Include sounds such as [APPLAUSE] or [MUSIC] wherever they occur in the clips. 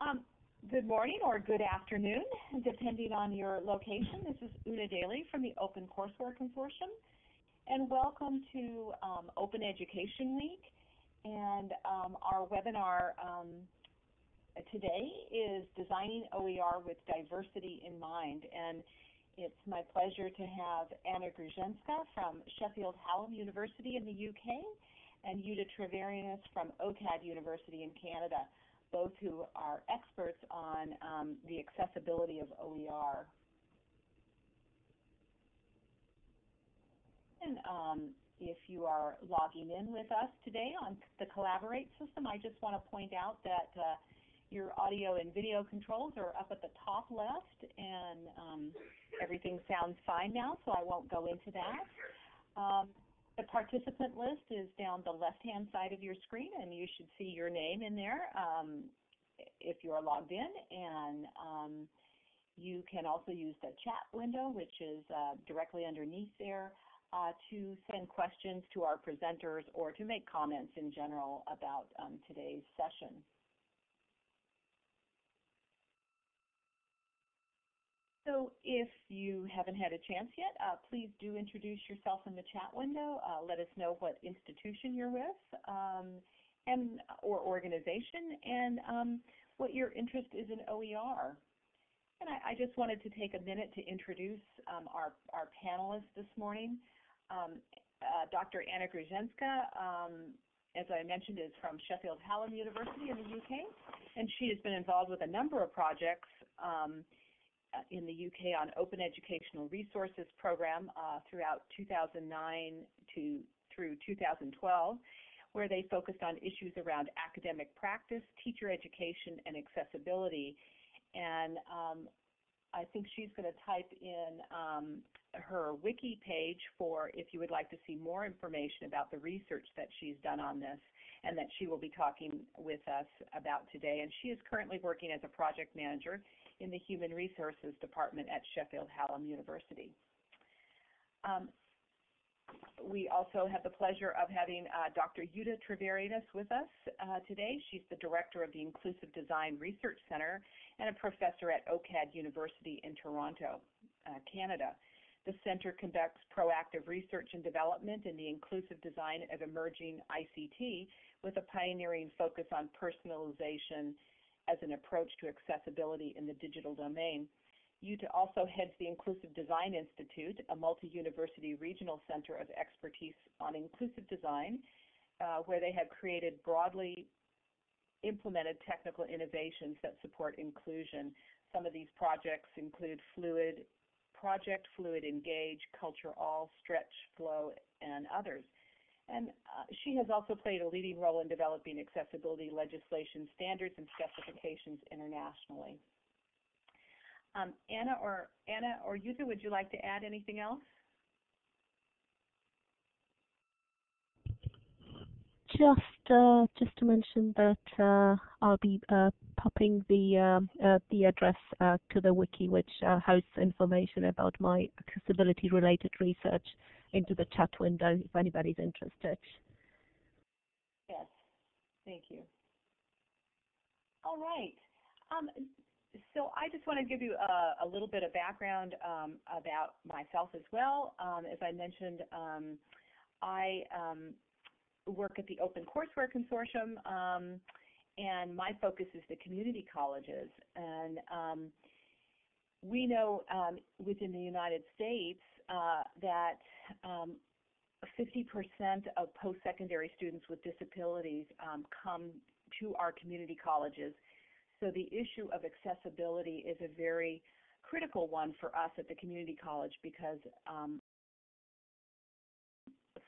Um, good morning or good afternoon, depending on your location. This is Una Daly from the Open Courseware Consortium, and welcome to um, Open Education Week. And um, our webinar um, today is Designing OER with Diversity in Mind. And it's my pleasure to have Anna Gruszczynska from Sheffield Hallam University in the UK and Jutta Treviranus from OCAD University in Canada both who are experts on um, the accessibility of OER. And um, if you are logging in with us today on the Collaborate system, I just want to point out that uh, your audio and video controls are up at the top left, and um, everything sounds fine now, so I won't go into that. The participant list is down the left-hand side of your screen, and you should see your name in there um, if you are logged in. And um, you can also use the chat window, which is uh, directly underneath there, uh, to send questions to our presenters or to make comments in general about um, today's session. So if you haven't had a chance yet, uh, please do introduce yourself in the chat window. Uh, let us know what institution you're with um, and or organization and um, what your interest is in OER. And I, I, just wanted to take a minute to introduce um, our, our panelists this morning. Um, uh, Dr. Anna Gruszczynska, um, as I mentioned, is from Sheffield Hallam University in the UK, and she has been involved with a number of projects um, in the UK on Open Educational Resources Program uh, throughout 2009 to through 2012, where they focused on issues around academic practice, teacher education, and accessibility. And um, I think she's going to type in um, her wiki page for if you would like to see more information about the research that she's done on this and that she will be talking with us about today. And she is currently working as a project manager in the Human Resources Department at Sheffield Hallam University. Um, we also have the pleasure of having uh, Dr. Jutta Treviranus with us uh, today. She's the director of the Inclusive Design Research Center and a professor at OCAD University in Toronto, uh, Canada. The center conducts proactive research and development in the inclusive design of emerging ICT with a pioneering focus on personalization as an approach to accessibility in the digital domain. Jutta also heads the Inclusive Design Institute, a multi-university regional center of expertise on inclusive design, uh, where they have created broadly implemented technical innovations that support inclusion. Some of these projects include Fluid Project, Fluid Engage, Cloud4all, Stretch, Floe, and others. And uh, she has also played a leading role in developing accessibility legislation standards and specifications internationally. Um, Anna or Anna or Jutta, would you like to add anything else? Just uh, just to mention that uh, I'll be uh, popping the um, uh, the address uh, to the wiki, which hosts information about my accessibility related research into the chat window if anybody's interested. Yes, thank you. All right. Um, so I just want to give you a, a little bit of background um, about myself as well. Um, as I mentioned, um, I um, work at the Open Courseware Consortium, um, and my focus is the community colleges. And we know within the United States uh, that 50% of post-secondary students with disabilities come to our community colleges so the issue of accessibility is a very critical one for us at the community college because um,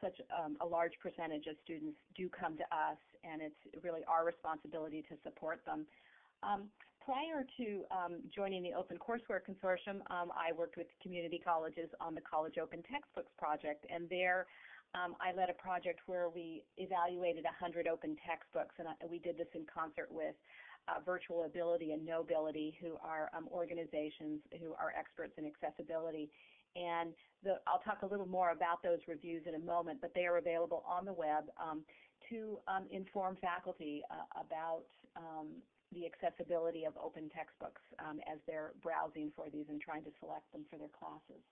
such um, a large percentage of students do come to us, and it's really our responsibility to support them. Um, prior to um, joining the Open Courseware Consortium, um, I worked with community colleges on the College Open Textbooks project, and there um, I led a project where we evaluated 100 open textbooks, and I, we did this in concert with uh, Virtual Ability and Knowbility, who are um, organizations who are experts in accessibility. And the, I'll talk a little more about those reviews in a moment, but they are available on the web um, to um, inform faculty uh, about the accessibility of open textbooks um, as they're browsing for these and trying to select them for their classes.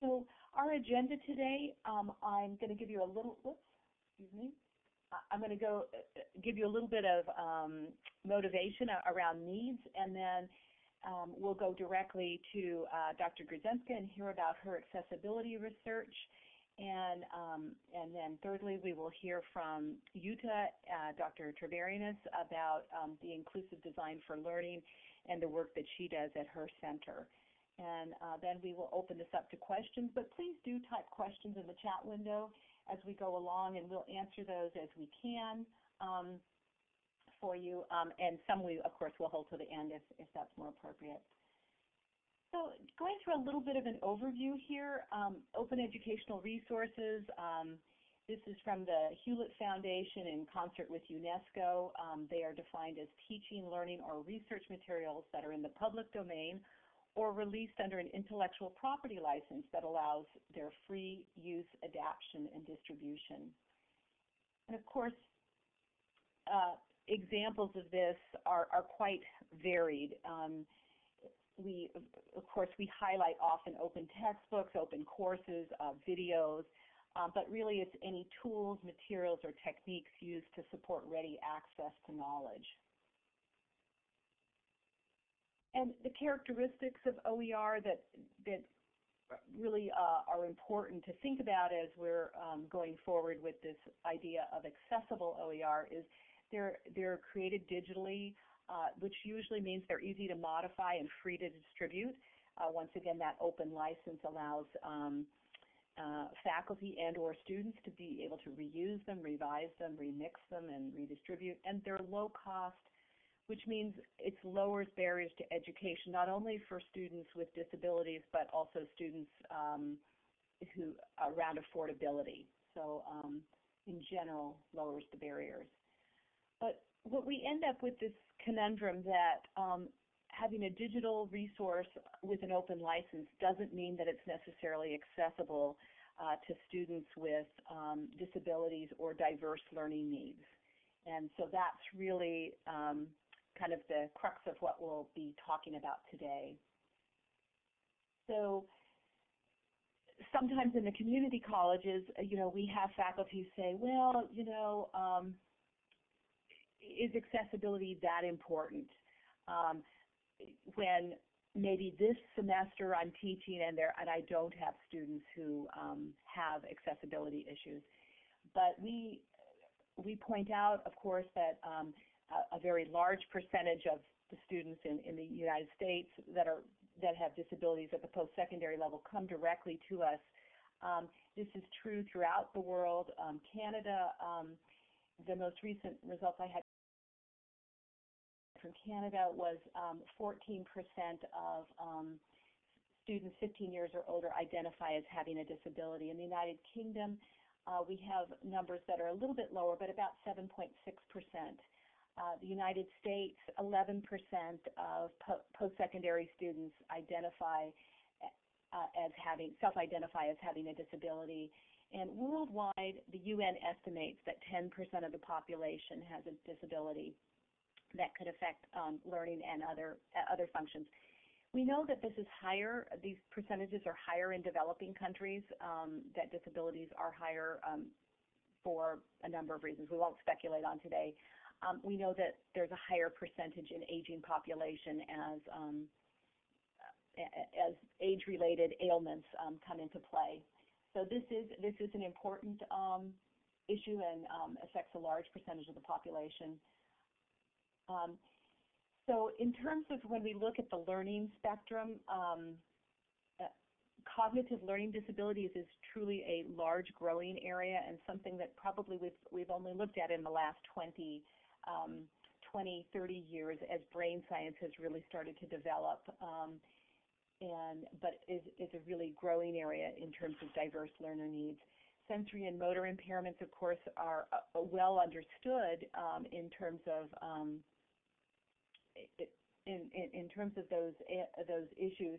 So our agenda today, um, I'm going to give you a little, whoops, excuse me. I'm going to go uh, give you a little bit of um, motivation around needs, and then um, we'll go directly to uh, Dr. Gruszczynska and hear about her accessibility research. And, um, and then thirdly, we will hear from Jutta, uh, Dr. Treviranus, about um, the inclusive design for learning and the work that she does at her center. And uh, then we will open this up to questions, but please do type questions in the chat window as we go along, and we'll answer those as we can um, for you. Um, and some we, of course, will hold to the end if, if that's more appropriate. So going through a little bit of an overview here, um, open educational resources. Um, this is from the Hewlett Foundation in concert with UNESCO. Um, they are defined as teaching, learning, or research materials that are in the public domain or released under an intellectual property license that allows their free use, adaptation, and distribution. And of course, uh, examples of this are, are quite varied. Um, we, of course, we highlight often open textbooks, open courses, uh, videos, um, but really it's any tools, materials, or techniques used to support ready access to knowledge. And the characteristics of OER that, that really uh, are important to think about as we're um, going forward with this idea of accessible OER is they're, they're created digitally, uh, which usually means they're easy to modify and free to distribute. Uh, once again, that open license allows um, uh, faculty and or students to be able to reuse them, revise them, remix them, and redistribute. And they're low cost, which means it lowers barriers to education, not only for students with disabilities, but also students um, who around affordability. So um, in general, lowers the barriers. But what we end up with this conundrum that um, having a digital resource with an open license doesn't mean that it's necessarily accessible uh, to students with um, disabilities or diverse learning needs. And so that's really um, kind of the crux of what we'll be talking about today. So sometimes in the community colleges, you know, we have faculty say, well, you know, um, is accessibility that important? Um, when maybe this semester I'm teaching and there and I don't have students who um, have accessibility issues, but we we point out, of course, that um, a, a, very large percentage of the students in, in the United States that are that have disabilities at the post-secondary level come directly to us. Um, this is true throughout the world. Um, Canada, um, the most recent results I had from Canada was 14% um, of um, students 15 years or older identify as having a disability. In the United Kingdom, uh, we have numbers that are a little bit lower, but about 7.6%. Uh, the United States, 11% of po post-secondary students identify uh, as having self-identify as having a disability. And worldwide, the UN estimates that 10% of the population has a disability that could affect um, learning and other uh, other functions. We know that this is higher, these percentages are higher in developing countries, um, that disabilities are higher um, for a number of reasons we won't speculate on today. Um, we know that there's a higher percentage in aging population as um, as age-related ailments um, come into play. So this is this is an important issue and affects a large percentage of the population. Um, so in terms of when we look at the learning spectrum, um, uh, cognitive learning disabilities is truly a large growing area and something that probably we've, we've only looked at in the last 20, um, 20, 30 years as brain science has really started to develop. Um, and but is, is a really growing area in terms of diverse learner needs. Sensory and motor impairments, of course, are uh, well understood um, in terms of um, in, in, in terms of those eh, those issues.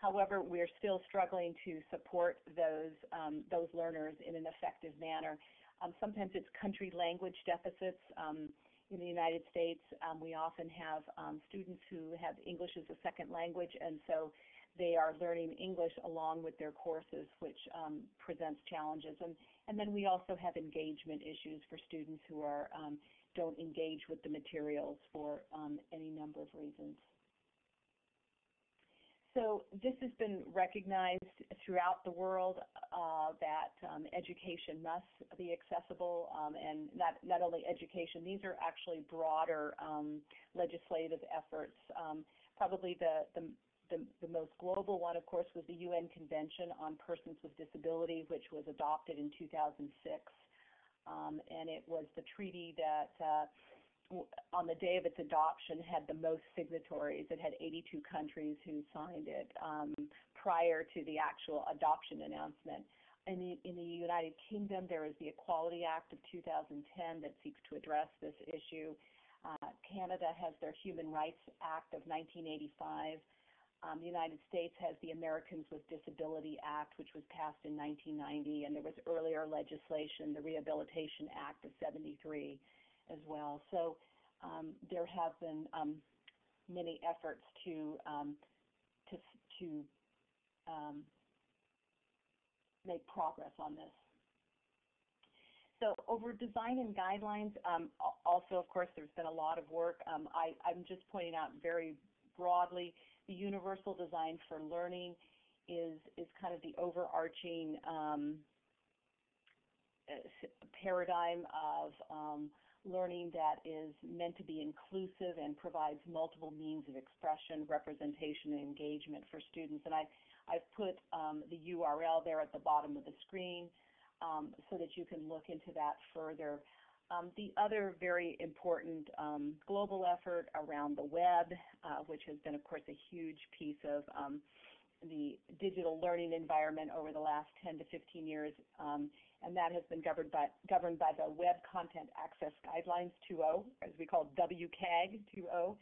However, we're still struggling to support those um, those learners in an effective manner. Um, sometimes it's country language deficits. Um, in the United States, um, we often have um, students who have English as a second language, and so they are learning English along with their courses, which um, presents challenges. And, and then we also have engagement issues for students who are don't engage with the materials for um, any number of reasons. So this has been recognized throughout the world uh, that um, education must be accessible, um, and not not only education. These are actually broader um, legislative efforts. Um, probably the, the the, the, most global one, of course, was the UN Convention on Persons with Disability, which was adopted in 2006. Um, and it was the treaty that uh, on the day of its adoption had the most signatories. It had 82 countries who signed it um, prior to the actual adoption announcement. In the, in the United Kingdom, there is the Equality Act of 2010 that seeks to address this issue. Uh, Canada has their Human Rights Act of 1985. Um, the United States has the Americans with Disability Act, which was passed in 1990, and there was earlier legislation, the Rehabilitation Act of 73 as well. So um, there have been um, many efforts to um, to to um, make progress on this. So over design and guidelines, um, also of course there's been a lot of work. I, I'm just pointing out very broadly the universal design for learning is is kind of the overarching um, paradigm of um, learning that is meant to be inclusive and provides multiple means of expression, representation, and engagement for students. And I, I've put um, the URL there at the bottom of the screen um, so that you can look into that further. Um, the other very important um, global effort around the web, uh, which has been, of course, a huge piece of um, the digital learning environment over the last 10 to 15 years, um, and that has been governed by, governed by the Web Content Access Guidelines 2.0, as we call WCAG 2.0.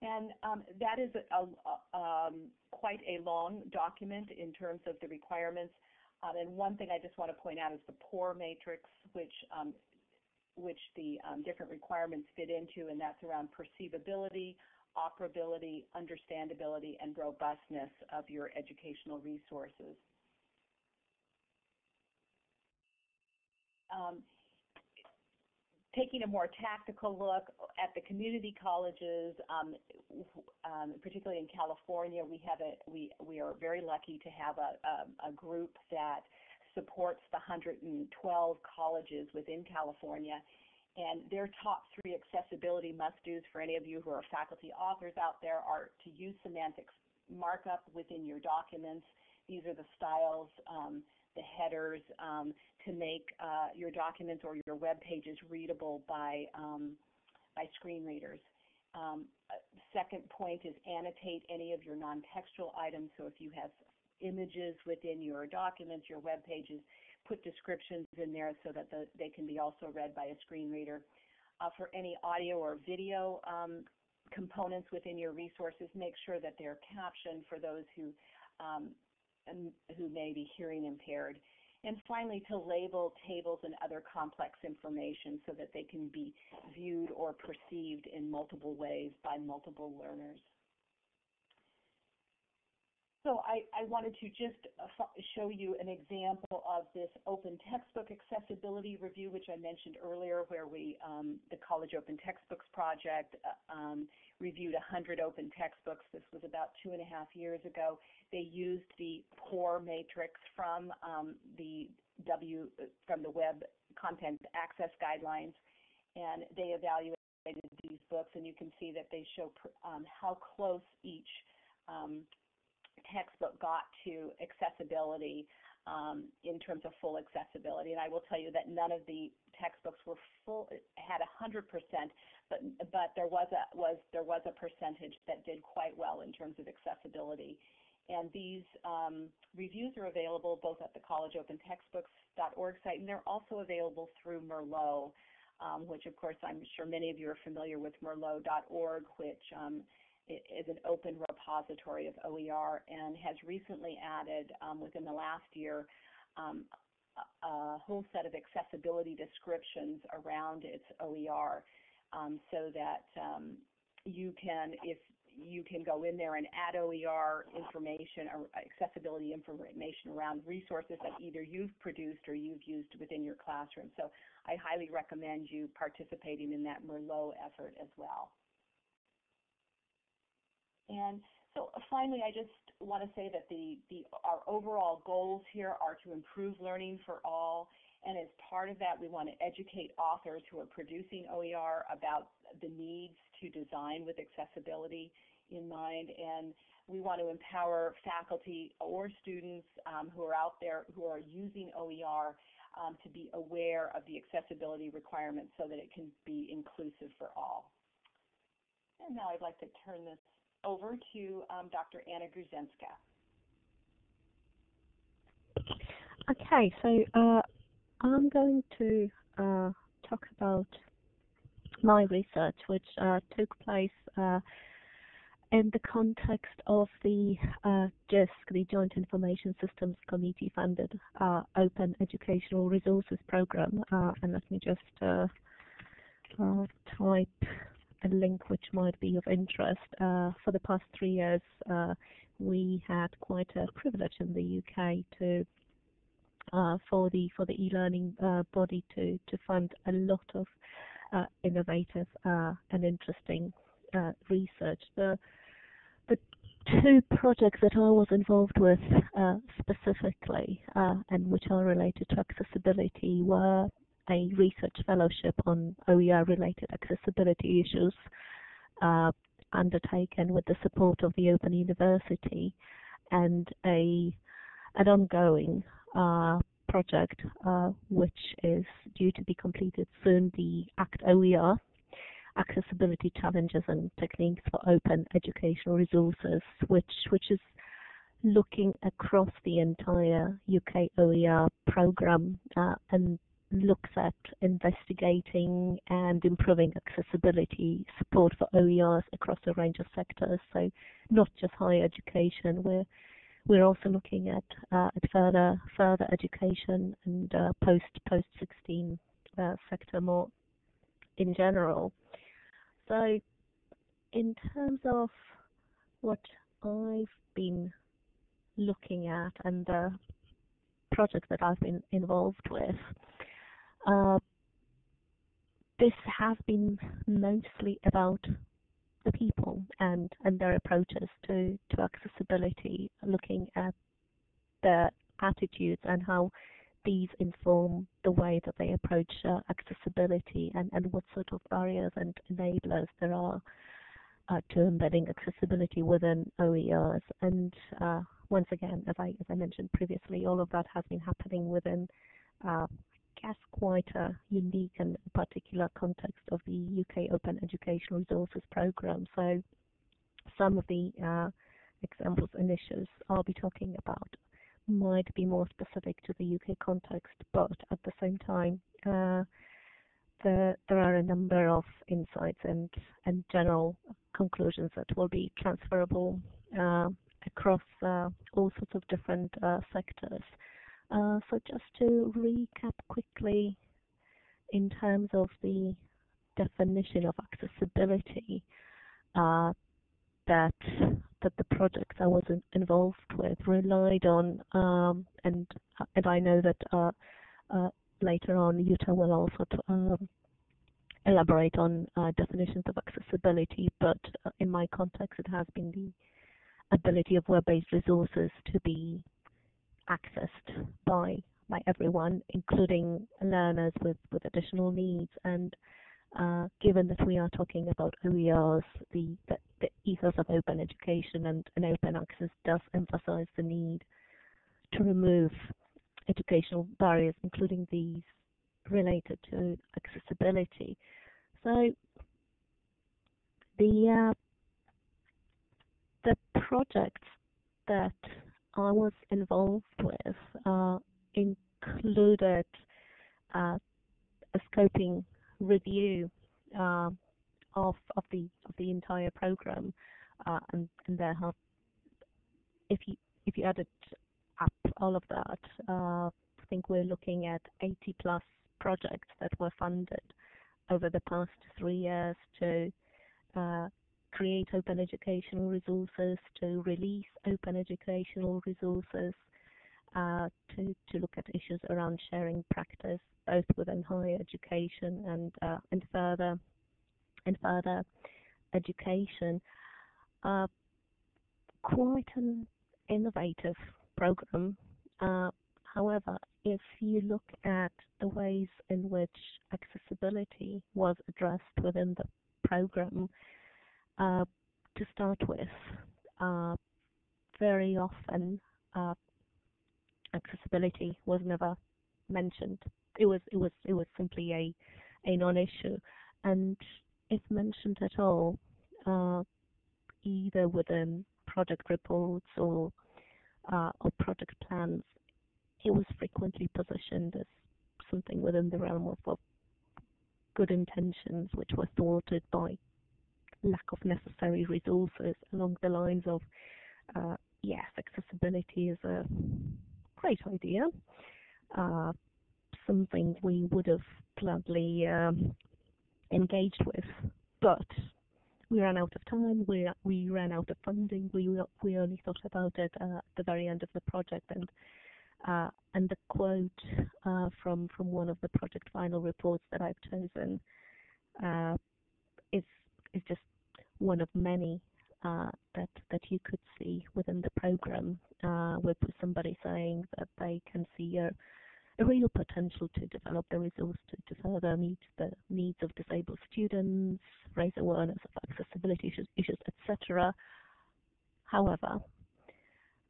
And um, that is a, a, um, quite a long document in terms of the requirements. Um, and one thing I just want to point out is the POUR matrix, which um, which the um, different requirements fit into, and that's around perceivability, operability, understandability, and robustness of your educational resources. Um, taking a more tactical look at the community colleges, um, um, particularly in California, we have a we we are very lucky to have a, a, a group that supports the 112 colleges within California and their top three accessibility must-dos for any of you who are faculty authors out there are to use semantics markup within your documents. These are the styles, um, the headers um, to make uh, your documents or your web pages readable by, um, by screen readers. Um, second point is annotate any of your non-textual items. So if you have images within your documents, your web pages, put descriptions in there so that the, they can be also read by a screen reader. Uh, for any audio or video um, components within your resources, make sure that they're captioned for those who um, who may be hearing impaired. And finally, to label tables and other complex information so that they can be viewed or perceived in multiple ways by multiple learners. So I, I wanted to just uh, show you an example of this open textbook accessibility review, which I mentioned earlier, where we, um, the College Open Textbooks Project, uh, um, reviewed 100 open textbooks. This was about two and a half years ago. They used the POUR matrix from um, the W from the Web Content Access Guidelines, and they evaluated these books, and you can see that they show um, how close each um, textbook got to accessibility um, in terms of full accessibility. And I will tell you that none of the textbooks were full had 100%, but but there was a was there was a percentage that did quite well in terms of accessibility. And these um, reviews are available both at the collegeopentextbooks.org site, and they're also available through Merlot, um, which of course I'm sure many of you are familiar with Merlot.org, which um, is an open repository of OER and has recently added um, within the last year um, a whole set of accessibility descriptions around its OER um, so that um, you can, if you can go in there and add OER information or accessibility information around resources that either you've produced or you've used within your classroom. So I highly recommend you participating in that Merlot effort as well. And so uh, finally, I just want to say that the, the, our overall goals here are to improve learning for all. And as part of that, we want to educate authors who are producing OER about the needs to design with accessibility in mind. And we want to empower faculty or students um, who are out there who are using OER um, to be aware of the accessibility requirements so that it can be inclusive for all. And now I'd like to turn this over to um, Dr. Anna Gruszczynska. Okay, so uh, I'm going to uh, talk about my research, which uh, took place uh, in the context of the uh, JISC, the Joint Information Systems Committee funded uh, Open Educational Resources Program. and let me just type a link which might be of interest. Uh, for the past three years, uh, we had quite a privilege in the UK to uh, for the for the e-learning uh, body to to fund a lot of uh, innovative uh, and interesting research. The the two projects that I was involved with specifically and which are related to accessibility were a research fellowship on OER-related accessibility issues uh, undertaken with the support of the Open University and a an ongoing uh, project uh, which is due to be completed soon, the ACT OER, Accessibility Challenges and Techniques for Open Educational Resources, which, which is looking across the entire UK OER program uh, and looks at investigating and improving accessibility support for OERs across a range of sectors. So not just higher education, we're we're also looking at uh, at further further education and uh, post post 16 uh, sector more in general. So in terms of what I've been looking at and the projects that I've been involved with, uh, this has been mostly about the people and, and their approaches to, to accessibility, looking at their attitudes and how these inform the way that they approach uh, accessibility and, and what sort of barriers and enablers there are uh, to embedding accessibility within OERs. And uh, once again, as I, as I mentioned previously, all of that has been happening within guess, quite a unique and particular context of the UK Open Educational Resources Programme. So some of the uh, examples and issues I'll be talking about might be more specific to the UK context, but at the same time, uh, the, there are a number of insights and, and general conclusions that will be transferable uh, across uh, all sorts of different uh, sectors. Uh, so just to recap quickly in terms of the definition of accessibility uh, that that the projects I was in, involved with relied on, um, and and I know that uh, uh later on Jutta will also um, elaborate on uh, definitions of accessibility, but uh, in my context it has been the ability of web-based resources to be accessed by by everyone, including learners with, with additional needs. And uh, given that we are talking about OERs, the, the, the ethos of open education and, and open access does emphasize the need to remove educational barriers, including these related to accessibility. So the uh, the projects that I was involved with uh, included uh, a scoping review uh, of of the of the entire program, uh, and and there have if you if you added up all of that, uh, I think we're looking at 80 plus projects that were funded over the past three years to create open educational resources, to release open educational resources, uh, to, to look at issues around sharing practice, both within higher education and uh, and further and further education. Uh, quite an innovative program. Uh, however, if you look at the ways in which accessibility was addressed within the program, uh, to start with, uh, very often uh, accessibility was never mentioned. It was it was it was simply a a non-issue, and if mentioned at all, uh, either within project reports or uh, or project plans, it was frequently positioned as something within the realm of, of good intentions, which were thwarted by lack of necessary resources along the lines of uh, yes, accessibility is a great idea, uh, something we would have gladly um, engaged with, but we ran out of time, we we ran out of funding, we we only thought about it uh, at the very end of the project, and uh, and the quote uh, from from one of the project final reports that I've chosen uh, is is just one of many uh, that that you could see within the program, uh, with somebody saying that they can see a a real potential to develop the resource to, to further meet the needs of disabled students, raise awareness of accessibility issues, issues etc. However,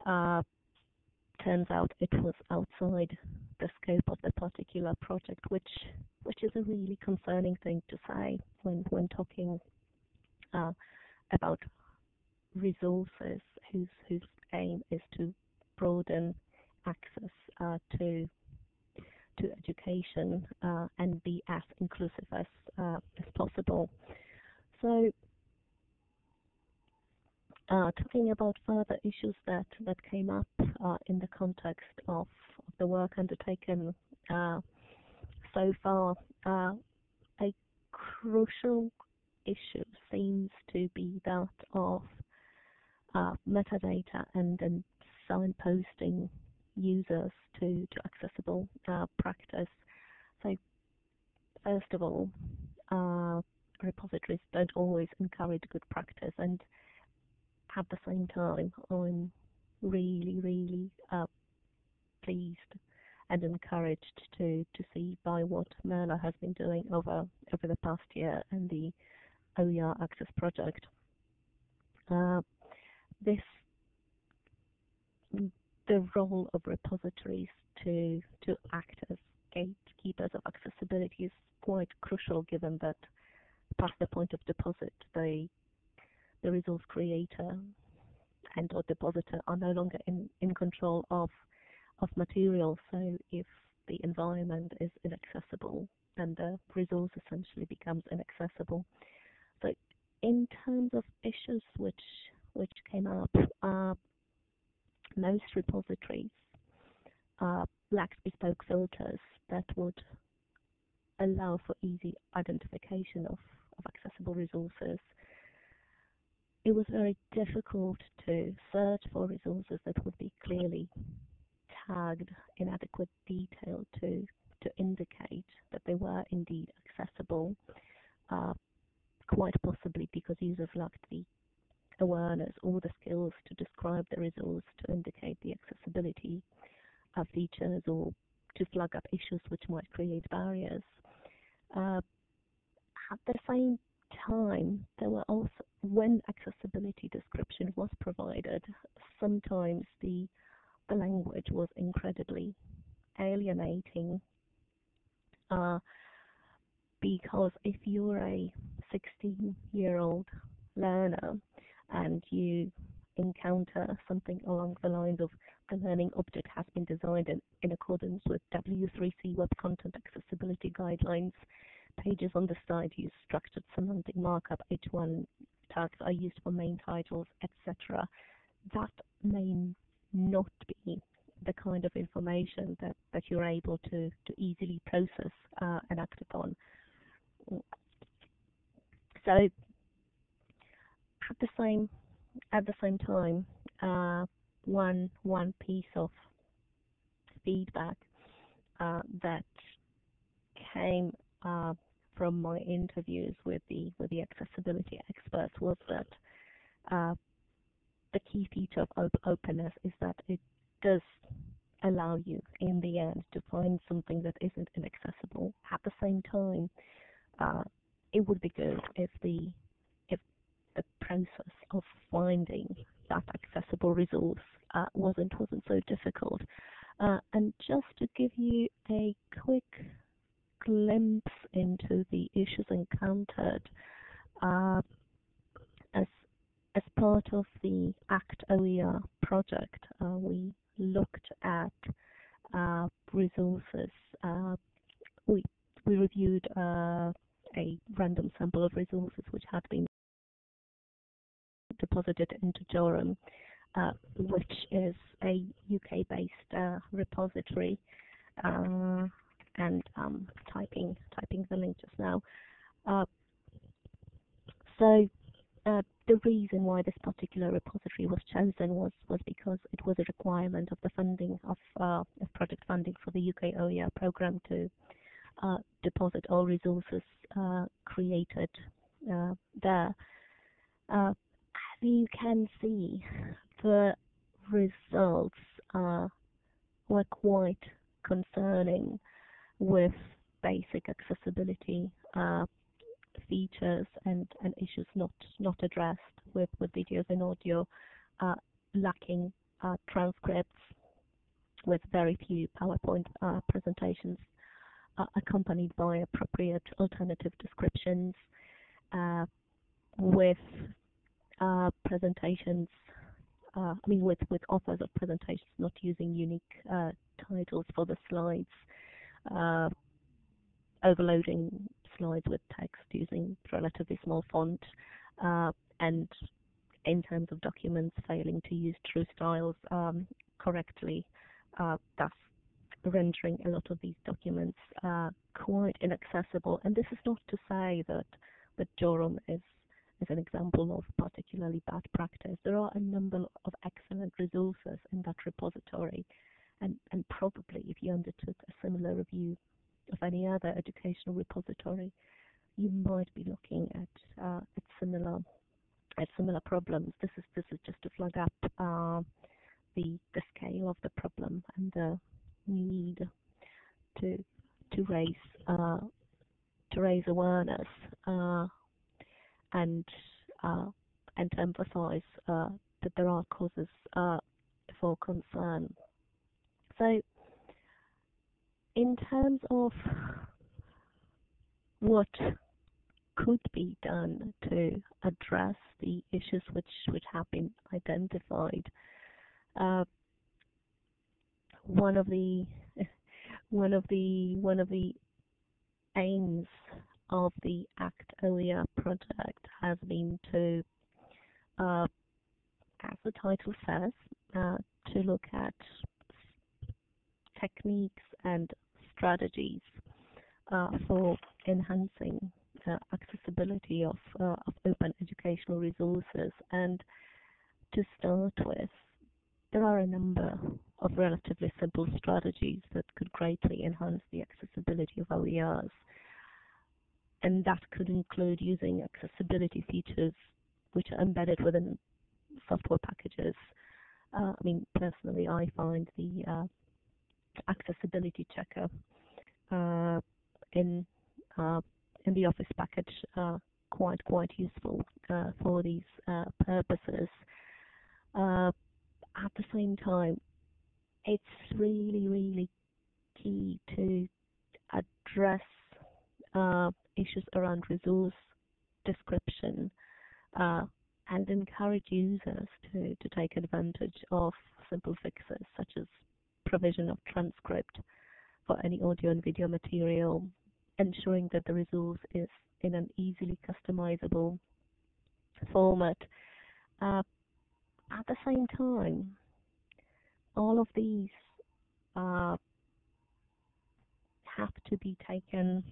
uh, turns out it was outside the scope of the particular project, which which is a really concerning thing to say when when talking uh, about resources whose whose aim is to broaden access uh, to to education uh, and be as inclusive as uh, as possible. So, uh, talking about further issues that that came up uh, in the context of, of the work undertaken uh, so far, a crucial issue seems to be that of metadata and, and signposting users to, to accessible uh, practice. So first of all, uh, repositories don't always encourage good practice and at the same time I'm really, really uh, pleased and encouraged to, to see by what MERLOT has been doing over over the past year and the OER Access project. Uh, this the role of repositories to to act as gatekeepers of accessibility is quite crucial given that past the point of deposit the the resource creator and or depositor are no longer in, in control of of material so if the environment is inaccessible then the resource essentially becomes inaccessible in terms of issues which which came up uh, most repositories uh, lack bespoke filters that would allow for easy identification of, of accessible resources. It was very difficult to search for resources that would be clearly tagged in adequate detail to, to indicate that they were indeed accessible, uh, quite possibly because users lacked the awareness or the skills to describe the resource to indicate the accessibility of features or to flag up issues which might create barriers. Uh, at the same time, there were also, when accessibility description was provided, sometimes the, the language was incredibly alienating uh, because if you're a 16 year old learner and you encounter something along the lines of the learning object has been designed in, in accordance with W3C Web Content Accessibility Guidelines. Pages on the site use structured semantic markup. H1 tags are used for main titles, etc. That may not be the kind of information that, that you're able to, to easily process uh, and act upon. So at the same at the same time, uh, one one piece of feedback uh, that came uh, from my interviews with the with the accessibility experts was that uh, the key feature of op openness is that it does allow you in the end to find something that isn't inaccessible. At the same time, uh, it would be good if the if the process of finding that accessible resource uh, wasn't wasn't so difficult. Uh, and just to give you a quick glimpse into the issues encountered uh, as as part of the ACT OER project, uh, we looked at uh, resources. Uh, we we reviewed a random sample of resources which had been deposited into Jorum, uh, which is a UK-based uh, repository. Uh, and um, typing typing the link just now. Uh, so uh, the reason why this particular repository was chosen was was because it was a requirement of the funding of, uh, of project funding for the UK OER program to deposit all resources uh, created uh, there. as you can see, the results were quite concerning with basic accessibility uh, features and, and issues not not addressed with, with videos and audio, uh, lacking uh, transcripts, with very few PowerPoint uh, presentations uh, accompanied by appropriate alternative descriptions, uh, with presentations uh, I mean, with, with authors of presentations not using unique uh, titles for the slides, uh, overloading slides with text using relatively small font, uh, and in terms of documents, failing to use true styles um, correctly, uh, thus rendering a lot of these documents uh, quite inaccessible. And this is not to say that that Jorum is is an example of particularly bad practice. There are a number of excellent resources in that repository and, and probably if you undertook a similar review of any other educational repository, you might be looking at uh, at similar at similar problems. This is this is just to flag up uh, the the scale of the problem and the need to to raise uh, to raise awareness uh, and uh, and to emphasize uh, that there are causes for concern. So, in terms of what could be done to address the issues which, which have been identified, uh, one of the [LAUGHS] one of the one of the aims of the ACT OER project has been to, uh, as the title says, uh, to look at techniques and strategies uh, for enhancing uh, accessibility of, uh, of open educational resources. And to start with, there are a number of relatively simple strategies that could greatly enhance the accessibility of OERs. And that could include using accessibility features which are embedded within software packages. Uh, I mean, personally, I find the uh, accessibility checker uh, in uh, in the Office package uh, quite quite useful uh, for these purposes. At the same time, it's really really key to address issues around resource description and encourage users to, to take advantage of simple fixes such as provision of transcript for any audio and video material, ensuring that the resource is in an easily customizable format. Uh, at the same time, all of these uh, have to be taken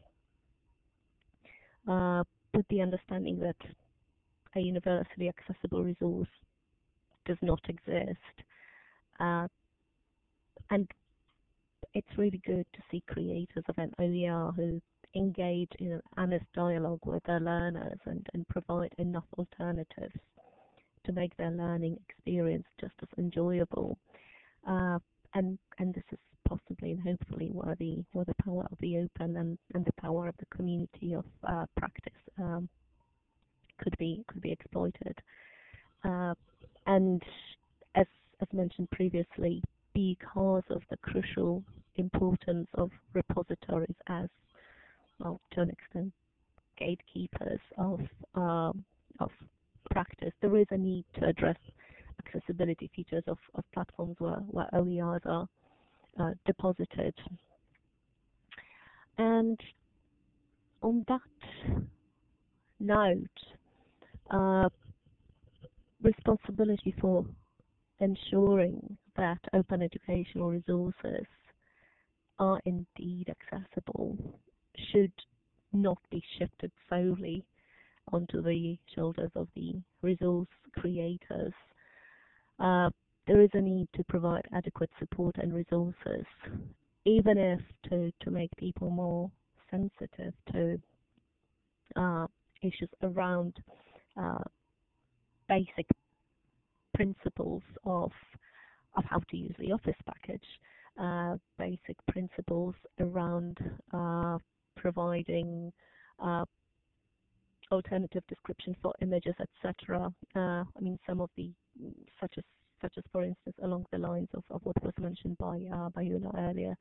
uh, with the understanding that a universally accessible resource does not exist. Uh, and it's really good to see creators of an OER who engage in an honest dialogue with their learners and, and provide enough alternatives to make their learning experience just as enjoyable. Uh, and and this is possibly and hopefully where the where the power of the open and, and the power of the community of uh, practice um, could be could be exploited. Uh, and as as mentioned previously, because of the crucial importance of repositories as well to an extent gatekeepers of um, of practice, there is a need to address accessibility features of, of platforms where, where OERs are uh, deposited. And on that note, uh, responsibility for ensuring that open educational resources are indeed accessible should not be shifted solely onto the shoulders of the resource creators. Uh, there is a need to provide adequate support and resources, even if to, to make people more sensitive to uh, issues around uh, basic principles of of how to use the Office package, uh, basic principles around uh, providing uh, alternative description for images, etc. Uh, I mean, some of the such as such as for instance along the lines of, of what was mentioned by uh, by Una earlier.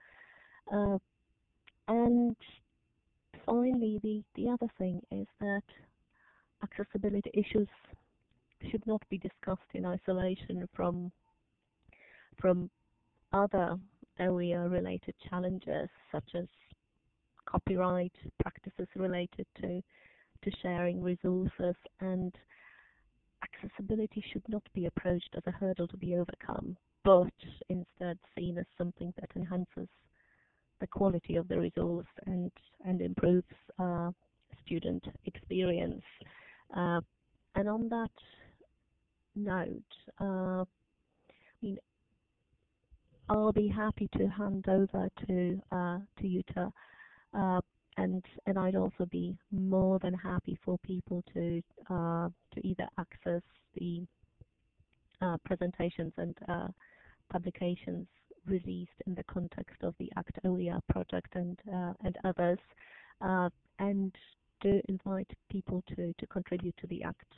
Uh, and finally, the the other thing is that accessibility issues should not be discussed in isolation from from other OER related challenges such as copyright practices related to to sharing resources and accessibility should not be approached as a hurdle to be overcome but instead seen as something that enhances the quality of the resource and and improves uh, student experience. Uh, and on that note uh, I mean I'll be happy to hand over to uh, to uh, and and I'd also be more than happy for people to uh, to either access the uh, presentations and uh, publications released in the context of the ACT OER project and uh, and others, and to invite people to to contribute to the ACT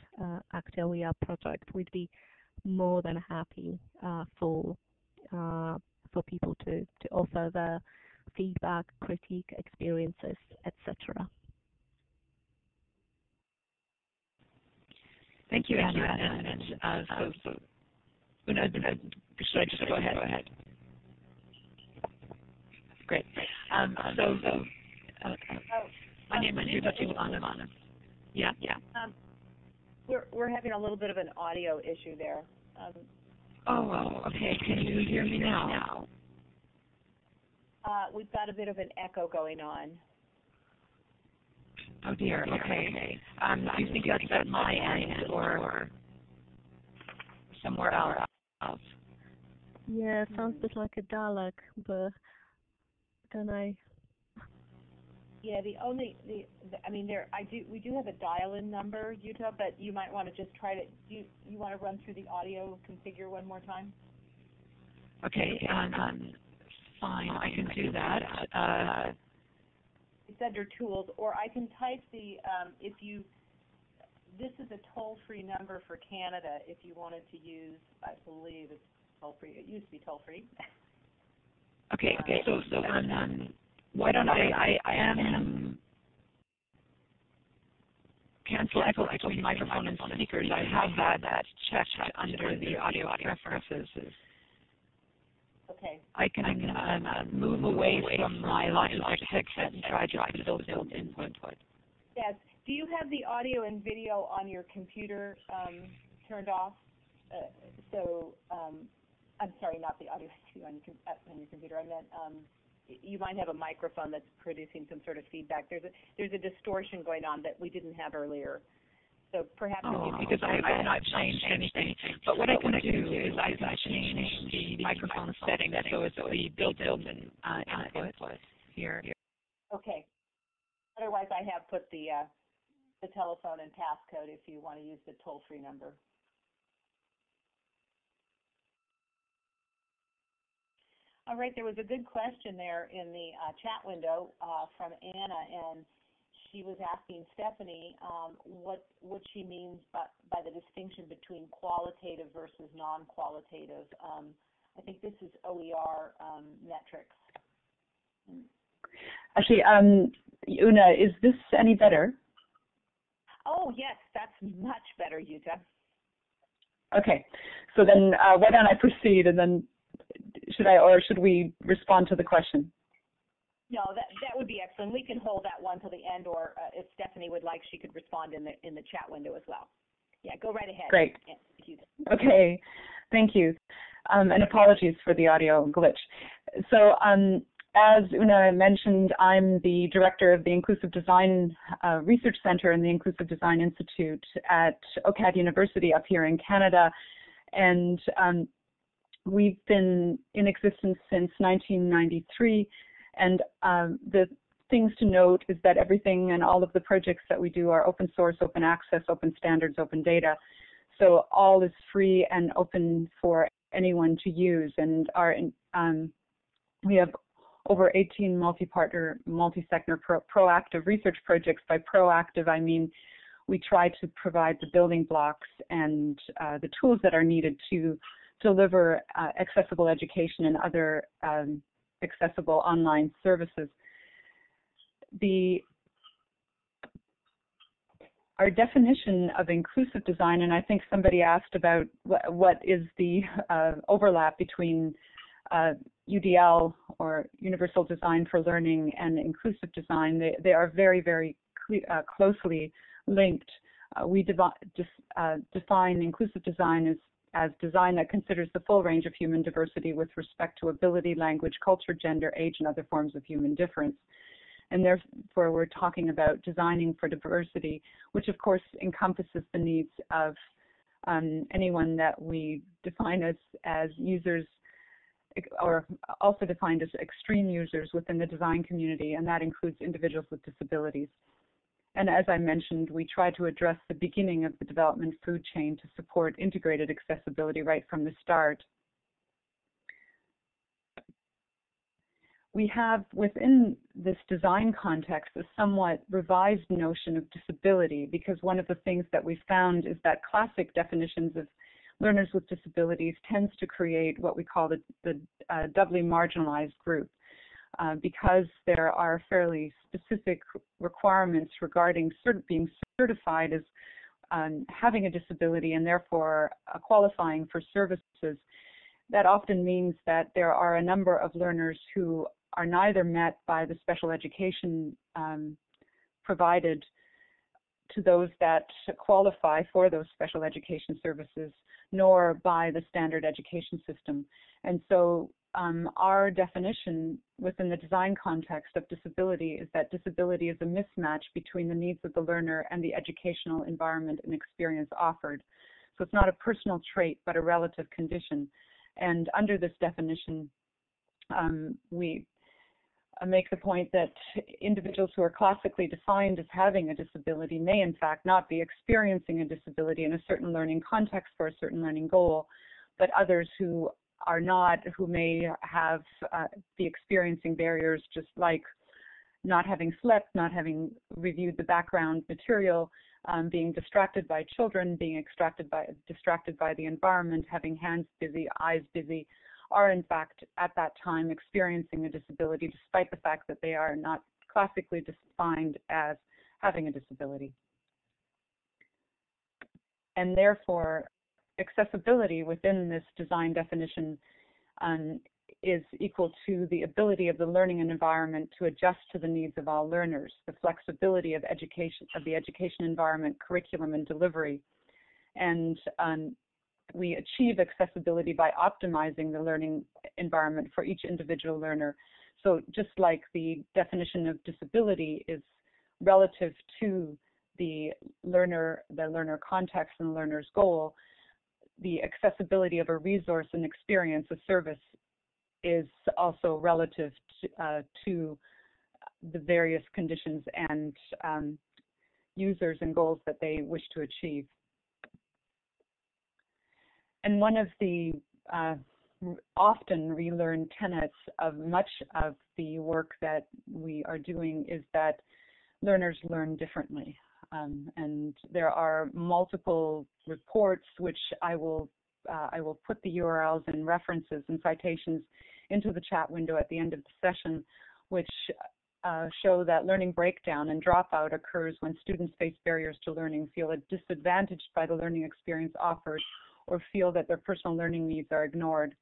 ACT OER project. We'd be more than happy for uh, for people to, to offer their feedback, critique, experiences, etc. Thank you, Anna. And, and uh, so, so Una, should I just go ahead? Go ahead. Great. Um, so, so uh, my name is Yudachi Lana. Yeah, yeah. Um, we're we're having a little bit of an audio issue there. Um, Oh, okay. Can you hear me now? Uh, we've got a bit of an echo going on. Oh dear. Okay. Um, do you think that's at my end or somewhere else? Yeah, it sounds a bit like a Dalek, but don't I? Yeah, the only the, the I mean there I do we do have a dial-in number, Jutta, but you might want to just try to do you, you want to run through the audio configure one more time? Okay, um, um fine, I can do that. Uh, it's under tools, or I can type the um, if you. This is a toll-free number for Canada. If you wanted to use, I believe it's toll-free. It used to be toll-free. okay, okay. So, so um, um why don't I, I, I am cancel echo between microphone and speakers. I have had that checked under the audio preferences. Okay. I can um, uh, move away from my Logitech headset and try to build input. Yes. Do you have the audio and video on your computer um, turned off? Uh, so um, I'm sorry, not the audio issue [LAUGHS] on your, on your computer. I meant um, you might have a microphone that's producing some sort of feedback. There's a there's a distortion going on that we didn't have earlier. So perhaps oh, because I, I've not changed anything. But what I can do is I can change the microphone setting so it's the built-in uh, input here. Okay. Otherwise, I have put the uh, the telephone and passcode if you want to use the toll-free number. All right, there was a good question there in the uh, chat window uh, from Anna, and she was asking Stephanie um, what what she means by, by the distinction between qualitative versus non-qualitative. Um, I think this is OER um, metrics. Actually, um, Una, is this any better? Oh yes, that's much better, Jutta. Okay, so then uh, why don't I proceed and then should I, or should we respond to the question? No, that that would be excellent. We can hold that one till the end, or uh, if Stephanie would like, she could respond in the in the chat window as well. Yeah, go right ahead. Great. Okay, thank you, um, and apologies for the audio glitch. So, um, as Una mentioned, I'm the director of the Inclusive Design uh, Research Center and the Inclusive Design Institute at OCAD University up here in Canada, and um, We've been in existence since 1993, and um, the things to note is that everything and all of the projects that we do are open source, open access, open standards, open data. So all is free and open for anyone to use. And our um, we have over 18 multi-partner, multi-sector pro proactive research projects. By proactive, I mean we try to provide the building blocks and uh, the tools that are needed to deliver uh, accessible education and other um, accessible online services. The our definition of inclusive design, and I think somebody asked about what, is the uh, overlap between uh, UDL or Universal Design for Learning and inclusive design. They, they are very, very uh, closely linked. Uh, we uh, define inclusive design as as design that considers the full range of human diversity with respect to ability, language, culture, gender, age, and other forms of human difference. And therefore, we're talking about designing for diversity, which of course encompasses the needs of um, anyone that we define as, as users or also defined as extreme users within the design community, and that includes individuals with disabilities. And as I mentioned, we try to address the beginning of the development food chain to support integrated accessibility right from the start. We have within this design context a somewhat revised notion of disability because one of the things that we found is that classic definitions of learners with disabilities tends to create what we call the, the uh, doubly marginalized group. Uh, because there are fairly specific requirements regarding cert being certified as um, having a disability and therefore uh, qualifying for services. That often means that there are a number of learners who are neither met by the special education um, provided to those that qualify for those special education services, nor by the standard education system. And so um, our definition within the design context of disability is that disability is a mismatch between the needs of the learner and the educational environment and experience offered. So it's not a personal trait, but a relative condition. And under this definition, um, we uh, make the point that individuals who are classically defined as having a disability may in fact not be experiencing a disability in a certain learning context for a certain learning goal, but others who are not, who may have uh, be experiencing barriers just like not having slept, not having reviewed the background material, um, being distracted by children, being extracted by, distracted by the environment, having hands busy, eyes busy, are in fact at that time experiencing a disability despite the fact that they are not classically defined as having a disability. And therefore, accessibility within this design definition um, is equal to the ability of the learning environment to adjust to the needs of all learners, the flexibility of education of the education environment, curriculum, and delivery. And um, we achieve accessibility by optimizing the learning environment for each individual learner. So just like the definition of disability is relative to the learner, the learner context and the learner's goal, the accessibility of a resource and experience, a service, is also relative to, uh, to the various conditions and um, users and goals that they wish to achieve. And one of the uh, often relearned tenets of much of the work that we are doing is that learners learn differently. Um, and there are multiple reports which I will uh, I will put the URLs and references and citations into the chat window at the end of the session, which uh, show that learning breakdown and dropout occurs when students face barriers to learning, feel disadvantaged by the learning experience offered, or feel that their personal learning needs are ignored.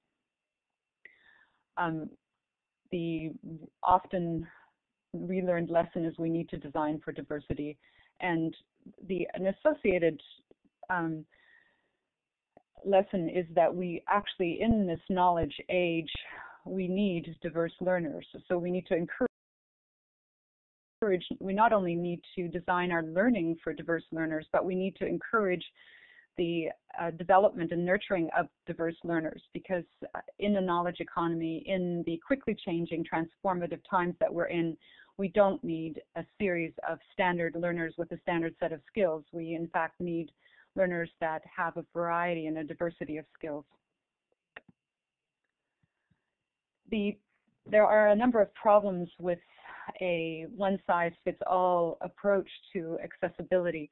Um, the often relearned lesson is we need to design for diversity and the an associated um, lesson is that we actually in this knowledge age we need diverse learners. So we need to encourage we not only need to design our learning for diverse learners but we need to encourage the uh, development and nurturing of diverse learners because uh, in the knowledge economy, in the quickly changing transformative times that we're in, we don't need a series of standard learners with a standard set of skills. We in fact need learners that have a variety and a diversity of skills. The, there are a number of problems with a one-size-fits-all approach to accessibility.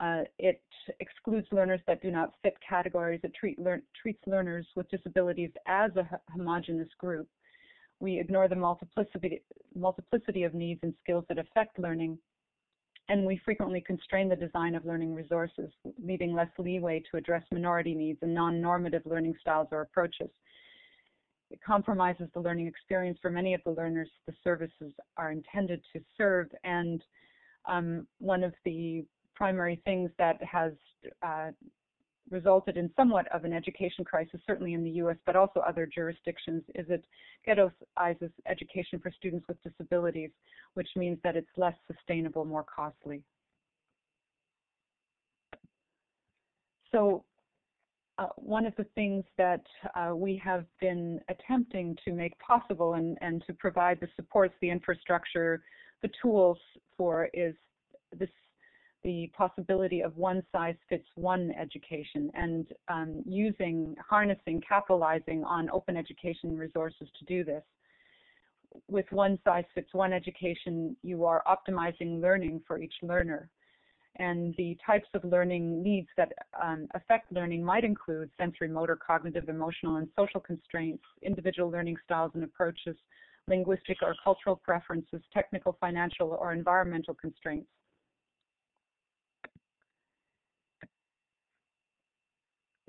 Uh, it excludes learners that do not fit categories. It treat, lear, treats learners with disabilities as a homogenous group. We ignore the multiplicity, multiplicity of needs and skills that affect learning. And we frequently constrain the design of learning resources, leaving less leeway to address minority needs and non-normative learning styles or approaches. It compromises the learning experience for many of the learners the services are intended to serve. And um, one of the primary things that has uh, resulted in somewhat of an education crisis, certainly in the U.S., but also other jurisdictions, is it ghettoizes education for students with disabilities, which means that it's less sustainable, more costly. So uh, one of the things that uh, we have been attempting to make possible and, and to provide the supports, the infrastructure, the tools for is this the possibility of one size fits one education and um, using, harnessing, capitalizing on open education resources to do this. With one size fits one education, you are optimizing learning for each learner. And the types of learning needs that um, affect learning might include sensory, motor, cognitive, emotional, and social constraints, individual learning styles and approaches, linguistic or cultural preferences, technical, financial, or environmental constraints.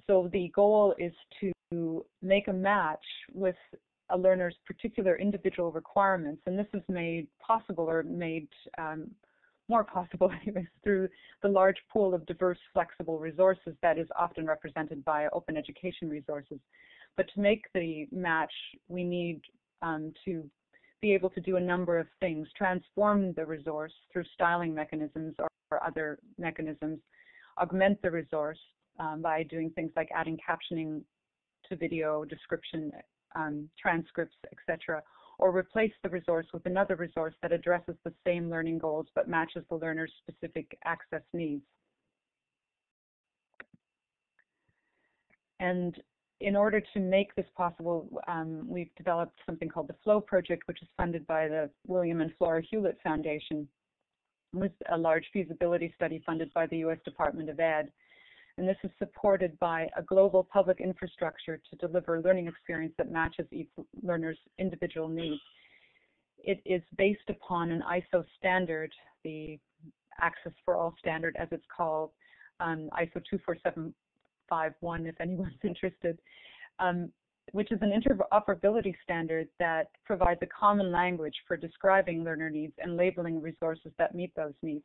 So the goal is to make a match with a learner's particular individual requirements, and this is made possible or made um, more possible [LAUGHS] through the large pool of diverse, flexible resources that is often represented by open education resources. But to make the match, we need um, to be able to do a number of things, transform the resource through styling mechanisms or, or other mechanisms, augment the resource um, by doing things like adding captioning to video, description, um, transcripts, etc., or replace the resource with another resource that addresses the same learning goals but matches the learner's specific access needs. And in order to make this possible, um, we've developed something called the Floe Project, which is funded by the William and Flora Hewlett Foundation, with a large feasibility study funded by the U.S. Department of Ed and this is supported by a global public infrastructure to deliver learning experience that matches each learner's individual needs. It is based upon an ISO standard, the Access for All standard as it's called, um, ISO 24751 if anyone's [LAUGHS] interested, um, which is an interoperability standard that provides a common language for describing learner needs and labeling resources that meet those needs.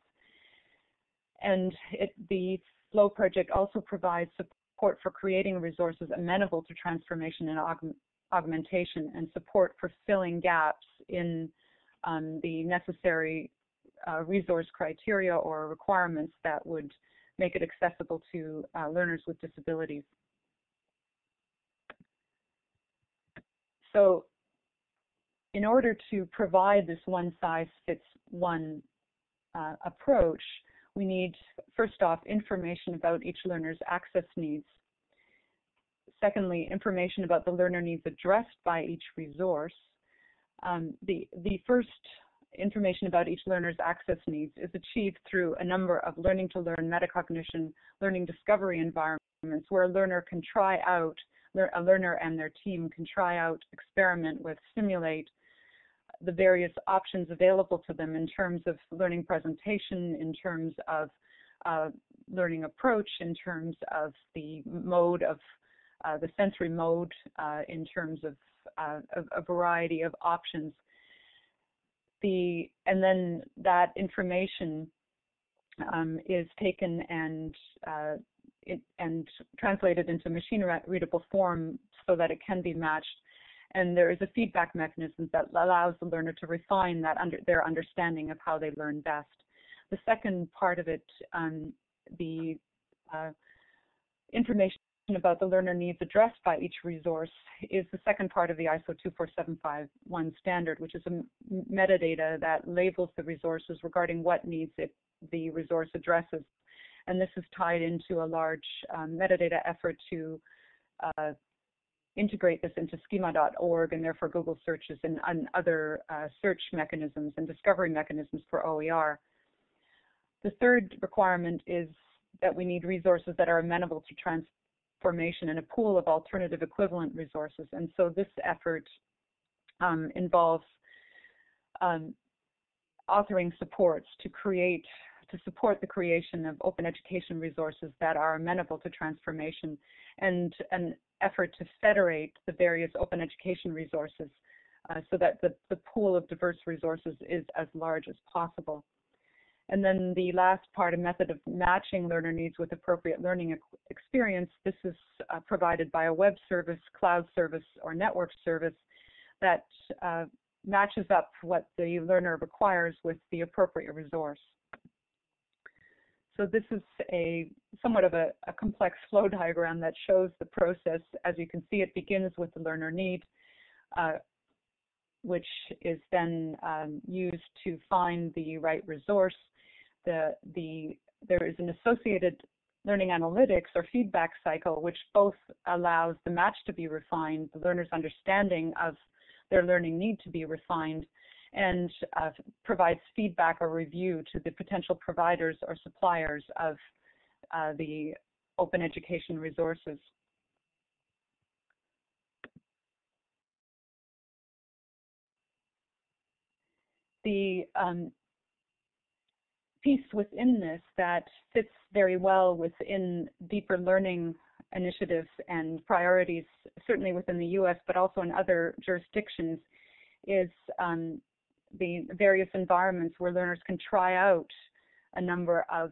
And it, the Floe project also provides support for creating resources amenable to transformation and aug augmentation, and support for filling gaps in um, the necessary uh, resource criteria or requirements that would make it accessible to uh, learners with disabilities. So in order to provide this one-size-fits-one uh, approach, we need, first off, information about each learner's access needs. Secondly, information about the learner needs addressed by each resource. Um, the, the first information about each learner's access needs is achieved through a number of learning to learn metacognition learning discovery environments where a learner can try out, a learner and their team can try out, experiment with, simulate the various options available to them in terms of learning presentation, in terms of uh, learning approach, in terms of the mode of uh, the sensory mode, uh, in terms of uh, a, variety of options. The and then that information um, is taken and uh, it, and translated into machine readable form so that it can be matched and there is a feedback mechanism that allows the learner to refine that under their understanding of how they learn best. The second part of it, um, the uh, information about the learner needs addressed by each resource is the second part of the ISO 24751 standard, which is a metadata that labels the resources regarding what needs it, the resource addresses. And this is tied into a large um, metadata effort to uh, integrate this into schema.org and therefore Google searches and, and other uh, search mechanisms and discovery mechanisms for OER. The third requirement is that we need resources that are amenable to transformation and a pool of alternative equivalent resources. And so this effort um, involves um, authoring supports to create to support the creation of open education resources that are amenable to transformation and an effort to federate the various open education resources uh, so that the, the pool of diverse resources is as large as possible. And then the last part, a method of matching learner needs with appropriate learning experience. This is uh, provided by a web service, cloud service, or network service that uh, matches up what the learner requires with the appropriate resource. So this is a somewhat of a, a, complex flow diagram that shows the process. As you can see, it begins with the learner need, uh, which is then um, used to find the right resource. The, the, there is an associated learning analytics or feedback cycle, which both allows the match to be refined, the learner's understanding of their learning need to be refined, and uh, provides feedback or review to the potential providers or suppliers of uh, the open education resources. The um, piece within this that fits very well within deeper learning initiatives and priorities, certainly within the U.S., but also in other jurisdictions, is um, the various environments where learners can try out a number of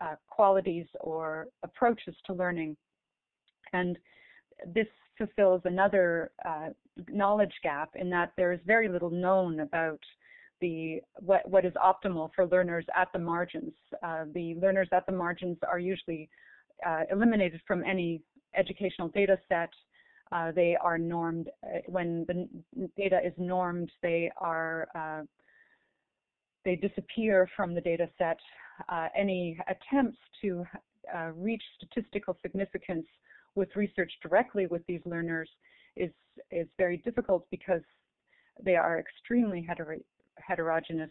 uh, qualities or approaches to learning. And this fulfills another uh, knowledge gap in that there is very little known about the what, what is optimal for learners at the margins. Uh, the learners at the margins are usually uh, eliminated from any educational data set uh, they are normed, uh, when the data is normed, they are, uh, they disappear from the data set. Uh, any attempts to uh, reach statistical significance with research directly with these learners is, is very difficult because they are extremely heter heterogeneous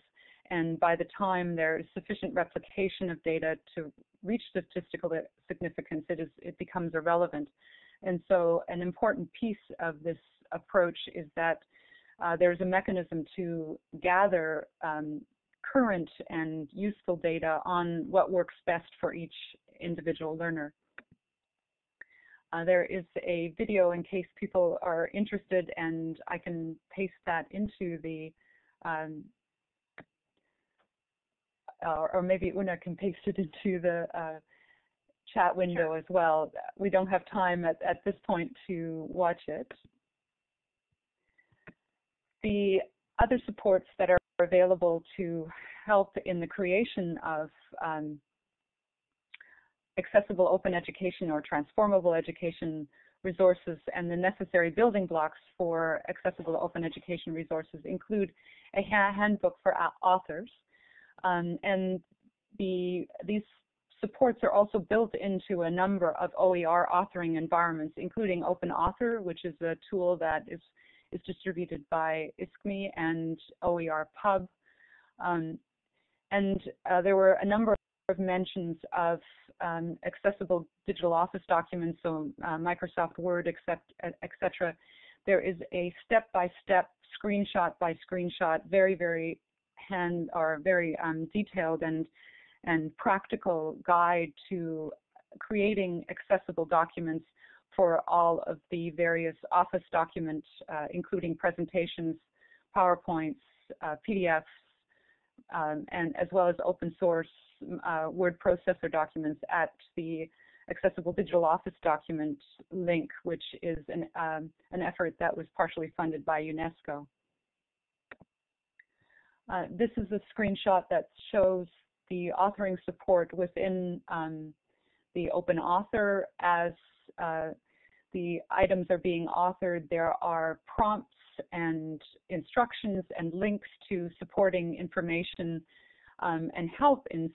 and by the time there is sufficient replication of data to reach statistical significance, it, is, it becomes irrelevant. And so an important piece of this approach is that uh, there's a mechanism to gather um, current and useful data on what works best for each individual learner. Uh, there is a video in case people are interested and I can paste that into the um, or maybe Una can paste it into the uh, chat window Sure. as well. We don't have time at, at this point to watch it. The other supports that are available to help in the creation of um, accessible open education or transformable education resources and the necessary building blocks for accessible open education resources include a handbook for authors. Um, and the, these supports are also built into a number of OER authoring environments, including OpenAuthor, which is a tool that is, is distributed by ISKME and OER Pub. Um, and uh, there were a number of mentions of um, accessible digital office documents, so uh, Microsoft Word, etc. There is a step-by-step, screenshot by screenshot, very, very hand or very um, detailed and and practical guide to creating accessible documents for all of the various Office documents, uh, including presentations, PowerPoints, uh, PDFs, um, and as well as open source uh, word processor documents at the Accessible Digital Office document link, which is an, um, an effort that was partially funded by UNESCO. Uh, this is a screenshot that shows the authoring support within um, the OpenAuthor as uh, the items are being authored. There are prompts and instructions and links to supporting information um, and help in,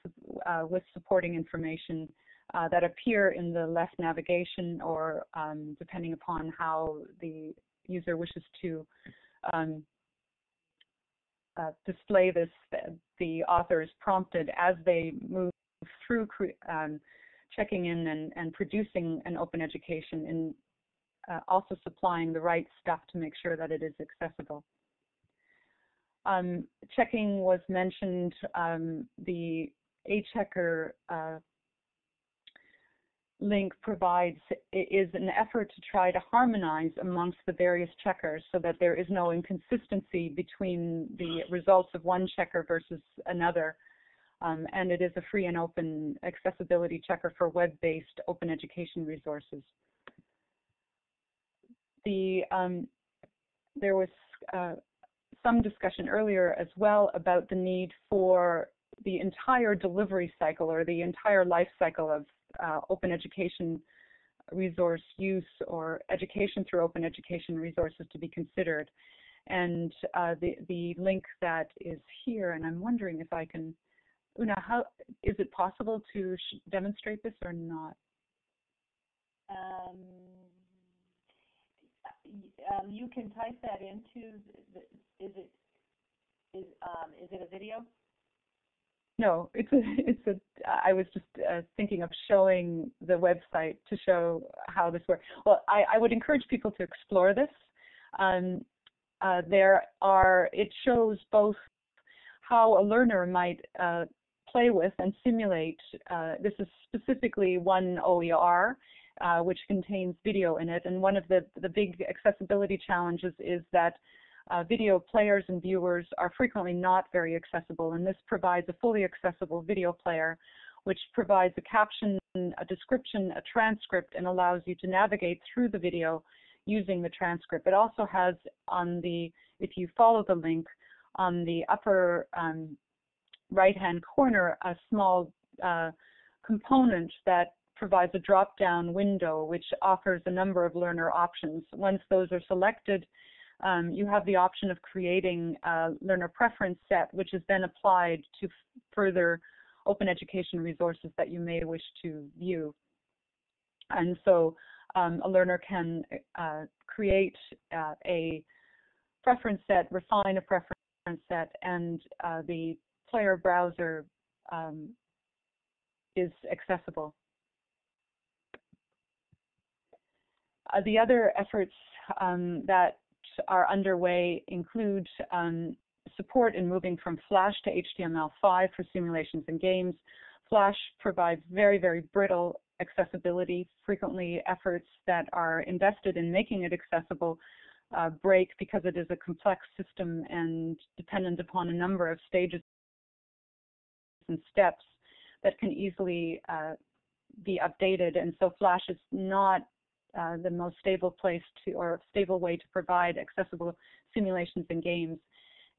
uh, with supporting information uh, that appear in the left navigation or um, depending upon how the user wishes to um, uh, display this, the author is prompted as they move through um, checking in and, and, producing an open education and uh, also supplying the right stuff to make sure that it is accessible. Um, checking was mentioned, um, the AChecker uh, link provides is an effort to try to harmonize amongst the various checkers so that there is no inconsistency between the results of one checker versus another. Um, and it is a free and open accessibility checker for web-based open education resources. The um, there was uh, some discussion earlier as well about the need for the entire delivery cycle or the entire life cycle of uh, open education resource use or education through open education resources to be considered. And uh, the, the link that is here, and I'm wondering if I can, Una, how, is it possible to demonstrate this or not? Um, um, you can type that into, the, is it, is, um, is it a video? No, it's a, [LAUGHS] it's a, I was just uh, thinking of showing the website to show how this works. Well, I, I would encourage people to explore this. Um, uh, there are, it shows both how a learner might uh, play with and simulate, uh, this is specifically one OER, uh, which contains video in it. And one of the, the big accessibility challenges is that uh, video players and viewers are frequently not very accessible, and this provides a fully accessible video player, which provides a caption, a description, a transcript, and allows you to navigate through the video using the transcript. It also has on the, if you follow the link, on the upper um, right-hand corner, a small uh, component that provides a drop-down window which offers a number of learner options. Once those are selected, um, you have the option of creating a learner preference set, which is then applied to further open education resources that you may wish to view. And so um, a learner can uh, create uh, a preference set, refine a preference set, and uh, the player browser um, is accessible. Uh, the other efforts um, that are underway include um, support in moving from Flash to HTML5 for simulations and games. Flash provides very, very brittle accessibility. Frequently, efforts that are invested in making it accessible uh, break because it is a complex system and dependent upon a number of stages and steps that can easily uh, be updated, and so Flash is not uh, the most stable place to or stable way to provide accessible simulations and games.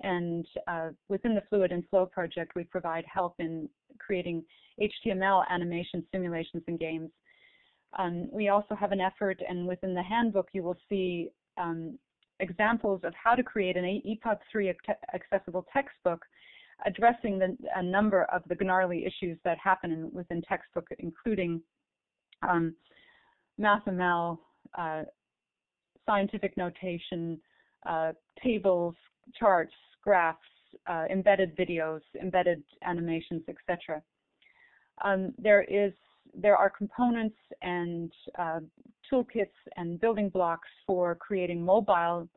And uh, within the Fluid and Floe project, we provide help in creating HTML animation simulations and games. Um, we also have an effort, and within the handbook, you will see um, examples of how to create an EPUB 3 accessible textbook addressing the, a number of the gnarly issues that happen in, within textbook, including um, MathML, uh, scientific notation, uh, tables, charts, graphs, uh, embedded videos, embedded animations, etc. Um, there is there are components and uh, toolkits and building blocks for creating mobile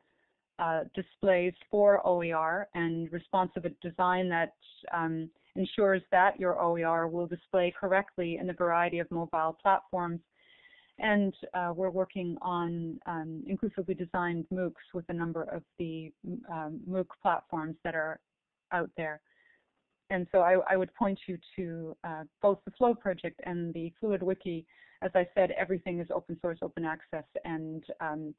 uh, displays for OER and responsive design that um, ensures that your OER will display correctly in a variety of mobile platforms. And uh, we're working on um, inclusively designed MOOCs with a number of the um, MOOC platforms that are out there. And so I, I would point you to uh, both the Floe project and the Fluid Wiki. As I said, everything is open source, open access, and um,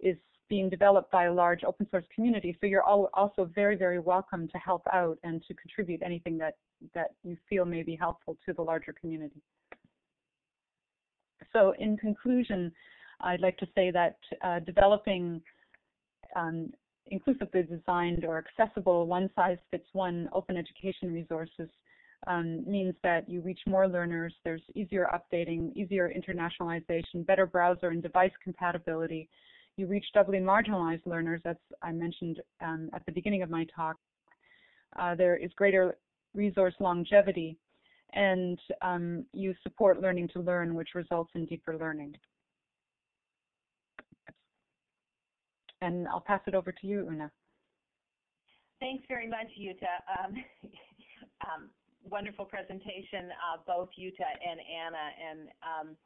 is being developed by a large open source community. So you're all also very, very welcome to help out and to contribute anything that, that you feel may be helpful to the larger community. So in conclusion, I'd like to say that uh, developing um, inclusively designed or accessible one-size-fits-one open education resources um, means that you reach more learners, there's easier updating, easier internationalization, better browser and device compatibility, you reach doubly marginalized learners, as I mentioned um, at the beginning of my talk. Uh, there is greater resource longevity, and um, you support learning to learn, which results in deeper learning. And I'll pass it over to you, Una. Thanks very much, Jutta. Um, [LAUGHS] um, wonderful presentation, uh, both Jutta and Anna. And um,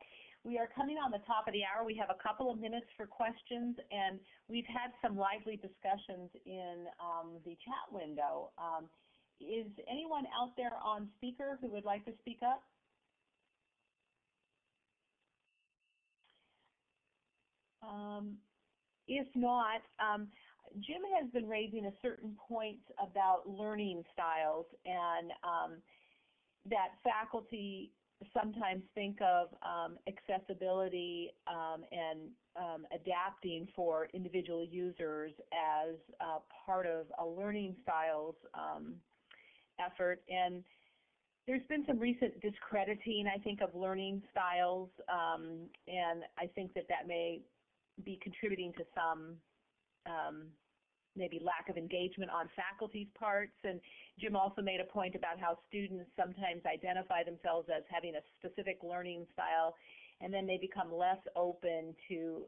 we are coming on the top of the hour. We have a couple of minutes for questions, and we've had some lively discussions in um, the chat window. Is anyone out there on speaker who would like to speak up? Um, if not, um, Jim has been raising a certain point about learning styles and um, that faculty sometimes think of um, accessibility um, and um, adapting for individual users as uh, part of a learning styles effort. And there's been some recent discrediting, I think, of learning styles, um, and I think that that may be contributing to some um, maybe lack of engagement on faculty's parts. And Jim also made a point about how students sometimes identify themselves as having a specific learning style, and then they become less open to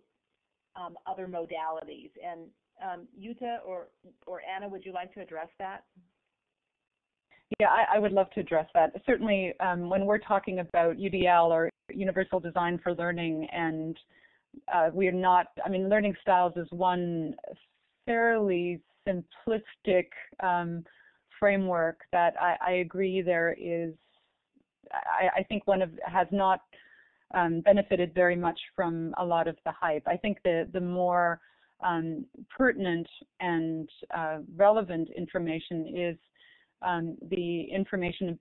um, other modalities. And um, Jutta or, or Anna, would you like to address that? Yeah, I, I would love to address that. Certainly, um, when we're talking about UDL or Universal Design for Learning, and uh, we are not, I mean, learning styles is one fairly simplistic um, framework that I, I, agree there is, I, I, think one of has not um, benefited very much from a lot of the hype. I think the, the more um, pertinent and uh, relevant information is um, the information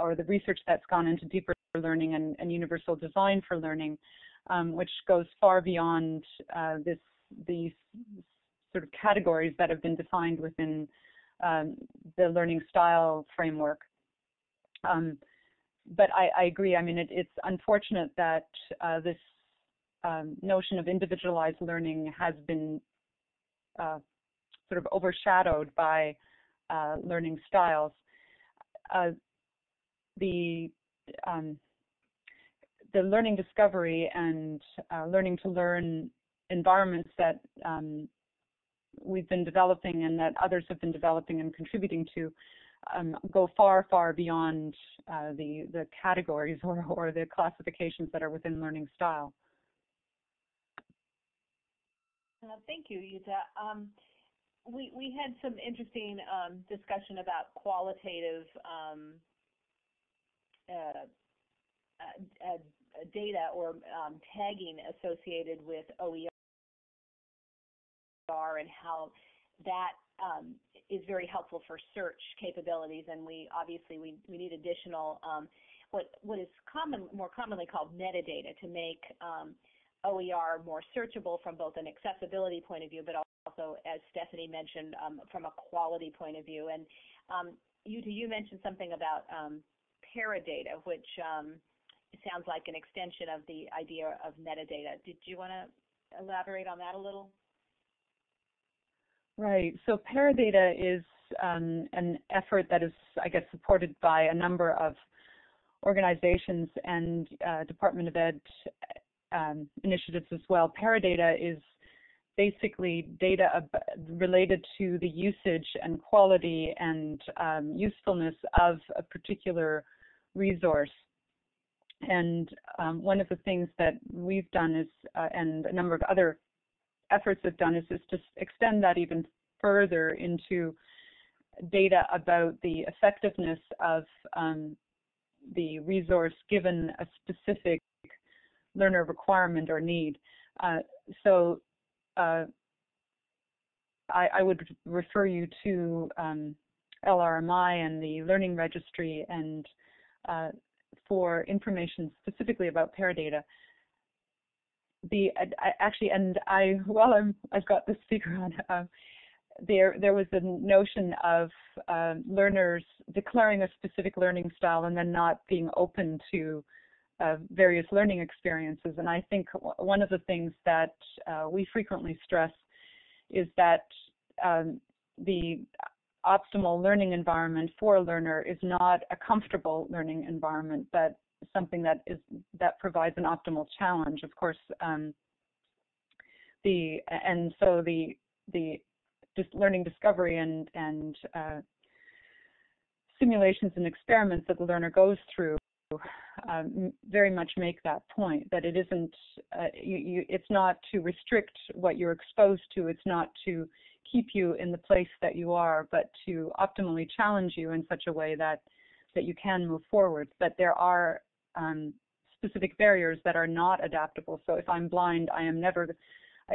or the research that's gone into deeper learning and, and universal design for learning, um, which goes far beyond uh, this these sort of categories that have been defined within um, the learning style framework. Um, but I, I, agree. I mean, it, it's unfortunate that uh, this um, notion of individualized learning has been uh, sort of overshadowed by uh, learning styles. Uh, the um, the learning discovery and uh, learning to learn environments that um, we've been developing and that others have been developing and contributing to um, go far, far beyond uh, the, the categories [LAUGHS] or, or the classifications that are within learning style. Uh, thank you, Jutta. Um, we, we had some interesting um, discussion about qualitative um, uh, uh, uh, data or um, tagging associated with OER and how that um, is very helpful for search capabilities. And we obviously we, we need additional um, what what is common more commonly called metadata to make um, OER more searchable from both an accessibility point of view, but also, as Stephanie mentioned, um, from a quality point of view. And um, Jutta, you mentioned something about um, paradata, which um, sounds like an extension of the idea of metadata. Did you want to elaborate on that a little? Right. So Paradata is um, an effort that is, I guess, supported by a number of organizations and uh, Department of Ed um, initiatives as well. Paradata is basically data related to the usage and quality and um, usefulness of a particular resource. And um, one of the things that we've done is, uh, and a number of other efforts have done, is, to extend that even further into data about the effectiveness of um, the resource given a specific learner requirement or need. Uh, so uh, I, I, would refer you to um, LRMI and the Learning Registry and uh, for information specifically about Paradata. The I, actually, and I while I'm I've got the speaker on, uh, there there was a notion of uh, learners declaring a specific learning style and then not being open to uh, various learning experiences. And I think one of the things that uh, we frequently stress is that um, the optimal learning environment for a learner is not a comfortable learning environment, but something that is that provides an optimal challenge. Of course, um, the and so the the just learning discovery and and uh, simulations and experiments that the learner goes through um, very much make that point that it isn't uh, you, you, it's not to restrict what you're exposed to it's not to keep you in the place that you are but to optimally challenge you in such a way that that you can move forward. That there are um, specific barriers that are not adaptable. So if i'm blind i am never uh,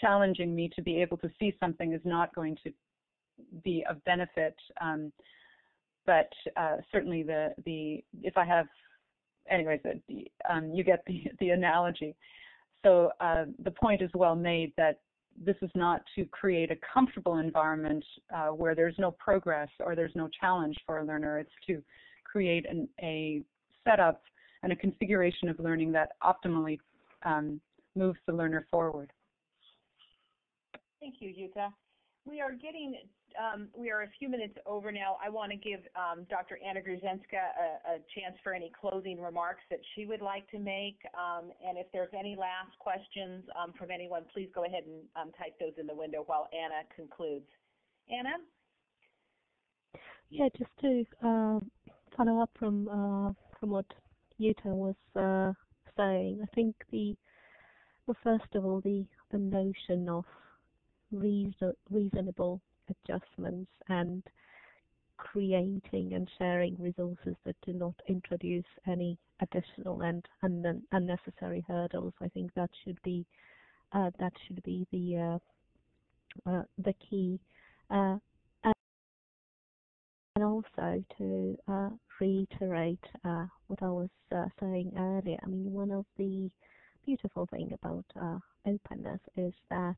challenging me to be able to see something is not going to be of benefit um, but uh, certainly the the if I have anyways the, um, you get the [LAUGHS] the analogy. So uh, the point is well made that this is not to create a comfortable environment uh, where there's no progress or there's no challenge for a learner. It's to create an, a setup and a configuration of learning that optimally um, moves the learner forward. Thank you, Jutta. We are getting um, we are a few minutes over now. I want to give um, Dr. Anna Gruszczynska a, a, chance for any closing remarks that she would like to make. Um, and if there's any last questions um, from anyone, please go ahead and um, type those in the window while Anna concludes. Anna? Yeah, just to uh, follow up from uh, from what Jutta was uh, saying, I think the well, first of all, the the notion of reason, reasonable adjustments and creating and sharing resources that do not introduce any additional and unnecessary hurdles. I think that should be uh, that should be the uh, uh, the key. Uh, and also to uh, reiterate uh, what I was saying earlier. I mean, one of the beautiful thing about openness is that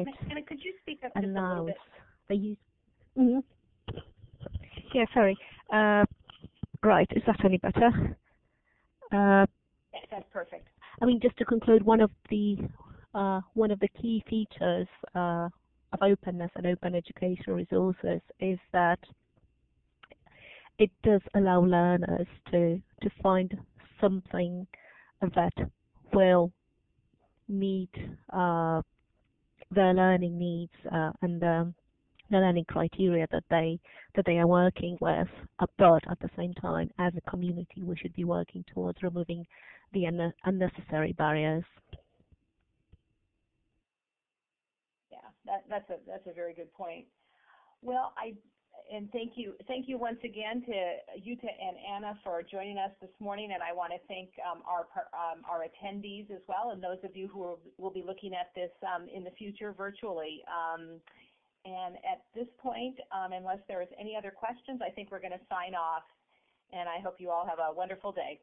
it Anna, could you speak up allows the use. Mm -hmm. Yeah, sorry. Uh, right, is that any better? Uh, yes, that's perfect. I mean, just to conclude, one of the uh, one of the key features uh, of openness and open educational resources is that it does allow learners to to find something that will meet uh, their learning needs uh, and um, the learning criteria that they that they are working with. But at the same time, as a community, we should be working towards removing the un unnecessary barriers. Yeah, that, that's a that's a very good point. Well, I and thank you, thank you once again to Jutta and Anna for joining us this morning, and I want to thank um, our um, our attendees as well, and those of you who will, be looking at this um, in the future virtually. Um, and at this point, um, unless there is any other questions, I think we're going to sign off, and I hope you all have a wonderful day.